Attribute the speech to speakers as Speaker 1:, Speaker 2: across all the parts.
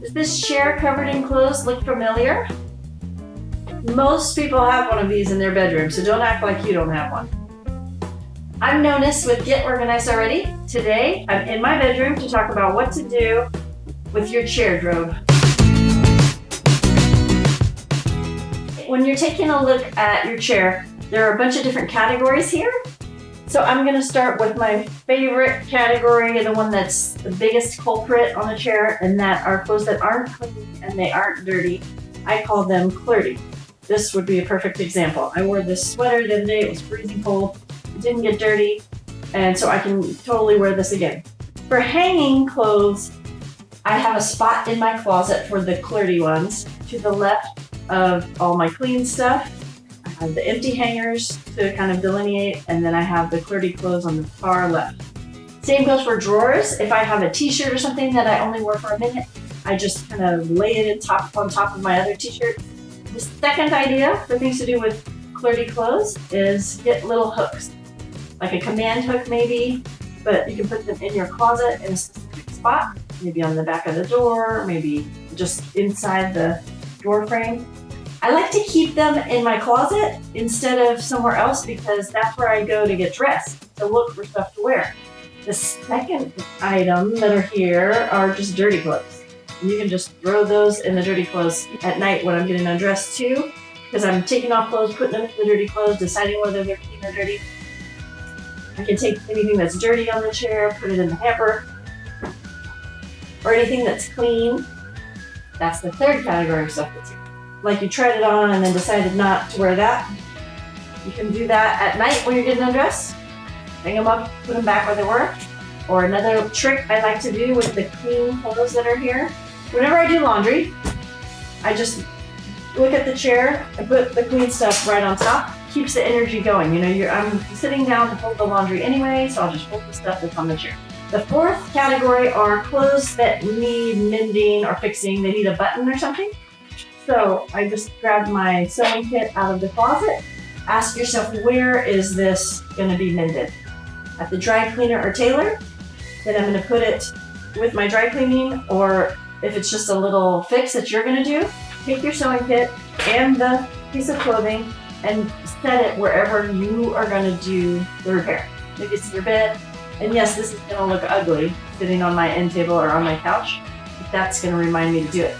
Speaker 1: Does this chair covered in clothes look familiar? Most people have one of these in their bedroom, so don't act like you don't have one. I'm Nonis with Get Organized Already. Today, I'm in my bedroom to talk about what to do with your chair drobe. When you're taking a look at your chair, there are a bunch of different categories here. So I'm gonna start with my favorite category, the one that's the biggest culprit on the chair, and that are clothes that aren't clean and they aren't dirty. I call them clerty. This would be a perfect example. I wore this sweater the other day, it was freezing cold, it didn't get dirty, and so I can totally wear this again. For hanging clothes, I have a spot in my closet for the clerty ones. To the left of all my clean stuff, have the empty hangers to kind of delineate, and then I have the clerty clothes on the far left. Same goes for drawers. If I have a t-shirt or something that I only wear for a minute, I just kind of lay it in top, on top of my other t-shirt. The second idea for things to do with clerty clothes is get little hooks, like a command hook maybe, but you can put them in your closet in a specific spot, maybe on the back of the door, maybe just inside the door frame. I like to keep them in my closet instead of somewhere else because that's where I go to get dressed, to look for stuff to wear. The second item that are here are just dirty clothes. You can just throw those in the dirty clothes at night when I'm getting undressed too, because I'm taking off clothes, putting them in the dirty clothes, deciding whether they're clean or dirty. I can take anything that's dirty on the chair, put it in the hamper, or anything that's clean. That's the third category of stuff that's here like you tried it on and then decided not to wear that. You can do that at night when you're getting undressed. Hang them up, put them back where they were. Or another trick I like to do with the clean clothes that are here. Whenever I do laundry, I just look at the chair and put the clean stuff right on top. Keeps the energy going. You know, I'm sitting down to fold the laundry anyway, so I'll just fold the stuff that's on the chair. The fourth category are clothes that need mending or fixing. They need a button or something. So I just grabbed my sewing kit out of the closet. Ask yourself, where is this gonna be mended? At the dry cleaner or tailor? Then I'm gonna put it with my dry cleaning, or if it's just a little fix that you're gonna do, take your sewing kit and the piece of clothing and set it wherever you are gonna do the repair. Maybe it's your bed, and yes, this is gonna look ugly sitting on my end table or on my couch, but that's gonna remind me to do it.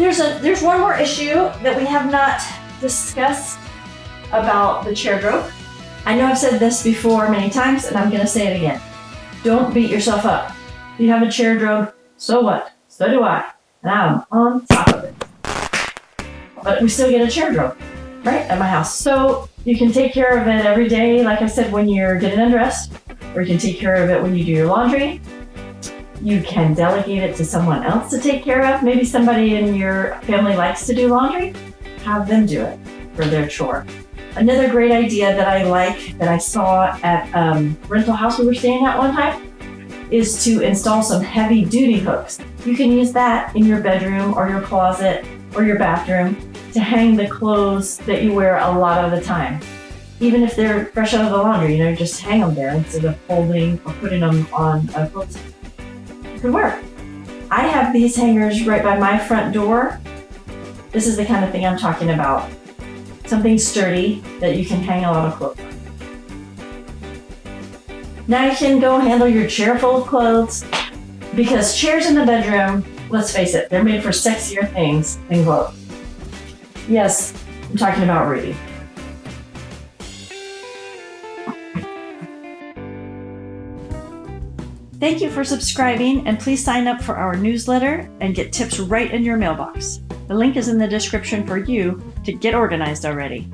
Speaker 1: There's a there's one more issue that we have not discussed about the chair drobe. I know I've said this before many times, and I'm to say it again. Don't beat yourself up. If you have a chair drobe, so what? So do I, and I'm on top of it. But we still get a chair drobe, right, at my house. So you can take care of it every day, like I said, when you're getting undressed, or you can take care of it when you do your laundry, you can delegate it to someone else to take care of. Maybe somebody in your family likes to do laundry. Have them do it for their chore. Another great idea that I like that I saw at um, rental house we were staying at one time is to install some heavy duty hooks. You can use that in your bedroom or your closet or your bathroom to hang the clothes that you wear a lot of the time. Even if they're fresh out of the laundry, you know, just hang them there instead of folding or putting them on a clothesline could work. I have these hangers right by my front door. This is the kind of thing I'm talking about. Something sturdy that you can hang a lot of clothes on. Now you can go handle your chair full of clothes because chairs in the bedroom, let's face it, they're made for sexier things than clothes. Yes, I'm talking about Rudy. Thank you for subscribing and please sign up for our newsletter and get tips right in your mailbox. The link is in the description for you to get organized already.